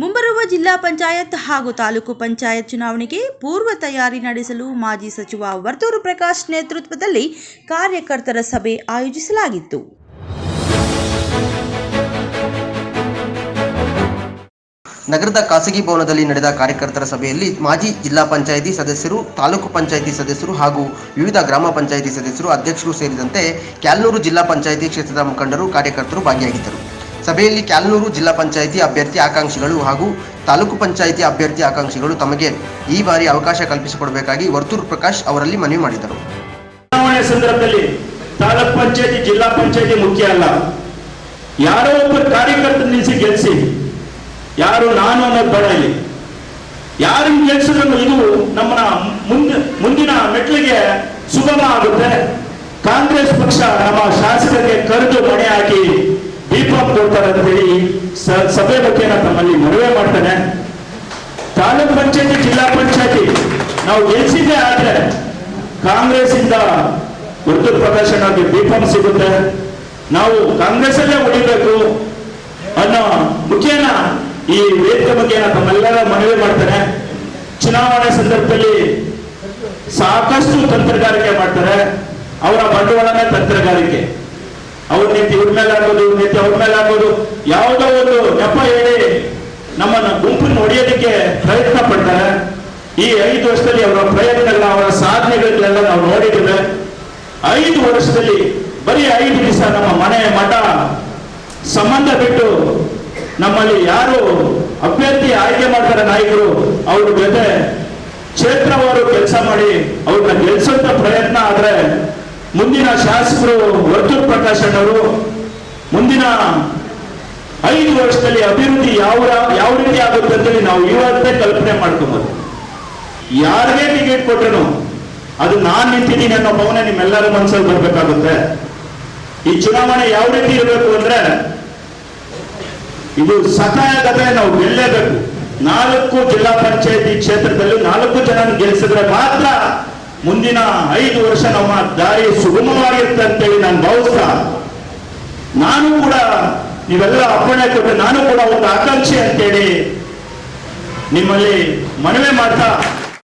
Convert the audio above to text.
ಮುಂಬರುವ ಜಿಲ್ಲಾ ಪಂಚಾಯತ್ ಹಾಗೂ ತಾಲೂಕು ಪಂಚಾಯತ್ ಚುನಾವಣೆಗೆ ಪೂರ್ವ ತಯಾರಿ ನಡೆಸಲು ಮಾಜಿ ಸಚಿವ ವರ್ತೂರು ಪ್ರಕಾಶ್ ನೇತೃತ್ವದಲ್ಲಿ ಕಾರ್ಯಕರ್ತರ ಸಭೆ ಆಯೋಜಿಸಲಾಗಿತ್ತು. ನಗರದ ಖಾಸಗಿ ಭವನದಲ್ಲಿ ನಡೆದ ಕಾರ್ಯಕರ್ತರ ಸಭೆಯಲ್ಲಿ ಮಾಜಿ ಜಿಲ್ಲಾ ಪಂಚಾಯಿತಿ ಸದಸ್ಯರು, ತಾಲೂಕು ಪಂಚಾಯಿತಿ ಸದಸ್ಯರು ಹಾಗೂ ವಿವಿಧ ಗ್ರಾಮ ಪಂಚಾಯಿತಿ ಸದಸ್ಯರು ಅಧ್ಯಕ್ಷರು ಸೇರಿದಂತೆ ಕ್ಯಾಲ್ನೂರು ಜಿಲ್ಲಾ ಪಂಚಾಯಿತಿ ಕ್ಷೇತ್ರದ ಮುಖಂಡರು ಕಾರ್ಯಕರ್ತರು ಭಾಗಿಯಾಗಿದ್ದರು. ಸಭೆಯಲ್ಲಿ ಕ್ಯಾಲನೂರು ಜಿಲ್ಲಾ ಪಂಚಾಯಿತಿ ಅಭ್ಯರ್ಥಿ ಆಕಾಂಕ್ಷಿಗಳು ಹಾಗೂ ತಾಲೂಕು ಪಂಚಾಯಿತಿ ಅಭ್ಯರ್ಥಿ ಆಕಾಂಕ್ಷಿಗಳು ತಮಗೆ ಈ ಬಾರಿ ಅವಕಾಶ ಕಲ್ಪಿಸಿಕೊಡಬೇಕಾಗಿ ವರ್ತೂರು ಪ್ರಕಾಶ್ ಅವರಲ್ಲಿ ಮನವಿ ಮಾಡಿದರು. ಚುನಾವಣೆ ಸಂದರ್ಭದಲ್ಲಿ ತಾಲೂಕ್ ಪಂಚಾಯತಿ, ಜಿಲ್ಲಾ ಪಂಚಾಯತಿ ಮುಖ್ಯ ಅಲ್ಲ. ಯಾರೋ ಒಬ್ಬ ಕಾರ್ಯಕರ್ತ ನಿಲ್ಲಿಸಿ ಗೆಲ್ಲಿಸಿ ಯಾರು ನಾನು ಅನ್ನೋದು ಬೇಡ ಇಲ್ಲಿ. ಯಾರನ್ನು ಗೆಲ್ಸಿದ್ರು ಇದು ಮುಂದೆ, ಮುಂದಿನ ಮೆಟ್ಲಿಗೆ ಸುಗಮ ಆಗುತ್ತೆ. ಕಾಂಗ್ರೆಸ್ ಪಕ್ಷ ನಮ್ಮ ಶಾಸಕರಿಗೆ ಕರೆದು ಮಣೆ ಹಾಕಿ ಅಂತ ಹೇಳಿ ಸಭೆ ಬಗ್ಗೆ ನಾನು ತಮ್ಮಲ್ಲಿ ಮನವಿ ಮಾಡ್ತೇನೆ. ತಾಲೂಕ್ ಪಂಚಾಯತಿ, ಜಿಲ್ಲಾ ಪಂಚಾಯತಿ, ನಾವು ಗೆಲ್ಸಿದ್ದೆ ಆದ್ರೆ ಕಾಂಗ್ರೆಸ್ ಇಂದ ಉರ್ದು ಪ್ರದರ್ಶನಕ್ಕೆ ದೀಪಂ ಸಿಗುತ್ತೆ. ನಾವು ಕಾಂಗ್ರೆಸ್ ಅಲ್ಲೇ ಉಳಿಬೇಕು ಅನ್ನೋ ಮುಖ್ಯನ ಈ ವೇದಿಕೆ ಬಗ್ಗೆ ನಾನು ತಮ್ಮೆಲ್ಲರ ಮನವಿ ಮಾಡ್ತೇನೆ. ಚುನಾವಣೆ ಸಂದರ್ಭದಲ್ಲಿ ಸಾಕಷ್ಟು ತಂತ್ರಗಾರಿಕೆ ಮಾಡ್ತಾರೆ. ಅವರ ಬಂಡವಾಳನೇ ತಂತ್ರಗಾರಿಕೆ. ಅವ್ರ ನೀತಿ ಇವ್ರ ಮೇಲೆ ಆಗೋದು ಇವ್ರ ನೀತಿ ಅವ್ರ ಮೇಲೆ ಆಗೋದು. ಯಾವುದೋ ಒಂದು ನೆಪ ಹೇಳಿ ನಮ್ಮನ್ನ ಗುಂಪನ್ನು ಹೊಡೆಯೋದಕ್ಕೆ ಪ್ರಯತ್ನ ಪಡ್ತಾರೆ. ಈ ಐದು ವರ್ಷದಲ್ಲಿ ಅವರ ಪ್ರಯತ್ನಗಳನ್ನ, ಅವರ ಸಾಧನೆಗಳನ್ನೆಲ್ಲ ನಾವು ನೋಡಿದ್ದೇವೆ. ಐದು ವರ್ಷದಲ್ಲಿ ಬರೀ ಐದು ದಿವಸ ನಮ್ಮ ಮನೆ ಮಠ ಸಂಬಂಧ ಬಿಟ್ಟು ನಮ್ಮಲ್ಲಿ ಯಾರು ಅಭ್ಯರ್ಥಿ ಆಯ್ಕೆ ಮಾಡ್ತಾರೆ ನಾಯಕರು, ಅವ್ರ ಜೊತೆ ಕ್ಷೇತ್ರವಾರು ಕೆಲಸ ಮಾಡಿ ಅವ್ರನ್ನ ಗೆಲ್ಸೋಂತ ಪ್ರಯತ್ನ ಆದ್ರೆ ಮುಂದಿನ ಶಾಸಕರು ವರ್ತೂರ್ ಪ್ರಕಾಶ್ ಅಣ್ಣವರು, ಮುಂದಿನ ಐದು ವರ್ಷದಲ್ಲಿ ಅಭಿವೃದ್ಧಿ ಯಾವ ಯಾವ ರೀತಿ ಆಗುತ್ತೆ ಅಂತೇಳಿ ನಾವು ಇವತ್ತೇ ಕಲ್ಪನೆ ಮಾಡ್ಕೊಬೋದು. ಯಾರಿಗೆ ಟಿಕೆಟ್ ಕೊಟ್ರು ಅದು ನಾನ್ ನಿಂತಿದ್ದೀನಿ ಅನ್ನೋ ಭಾವನೆ ನಿಮ್ಮೆಲ್ಲರ ಮನಸ್ಸಲ್ಲಿ ಬರ್ಬೇಕಾಗುತ್ತೆ. ಈ ಚುನಾವಣೆ ಯಾವ ರೀತಿ ಇರಬೇಕು ಅಂದ್ರೆ ಇದು ಸಕಾಯಗತೆ ನಾವು ಗೆಲ್ಲೇಬೇಕು. ನಾಲ್ಕು ಜಿಲ್ಲಾ ಪಂಚಾಯತಿ ಕ್ಷೇತ್ರದಲ್ಲಿ ನಾಲ್ಕು ಜನ ಗೆಲ್ಲಿಸಿದ್ರೆ ಮಾತ್ರ ಮುಂದಿನ ಐದು ವರ್ಷ ನಮ್ಮ ದಾರಿ ಸುಗಮವಾಗಿರುತ್ತೆ ಅಂತೇಳಿ ನಾನು ಭಾವಿಸ್ತಾ ನಾನು ಕೂಡ ನೀವೆಲ್ಲ ಅಪ್ಪಣೆ ಕೊಟ್ಟು ನಾನು ಕೂಡ ಒಂದು ಆಕಾಂಕ್ಷೆ ಅಂತೇಳಿ ನಿಮ್ಮಲ್ಲಿ ಮನವಿ ಮಾಡ್ತಾ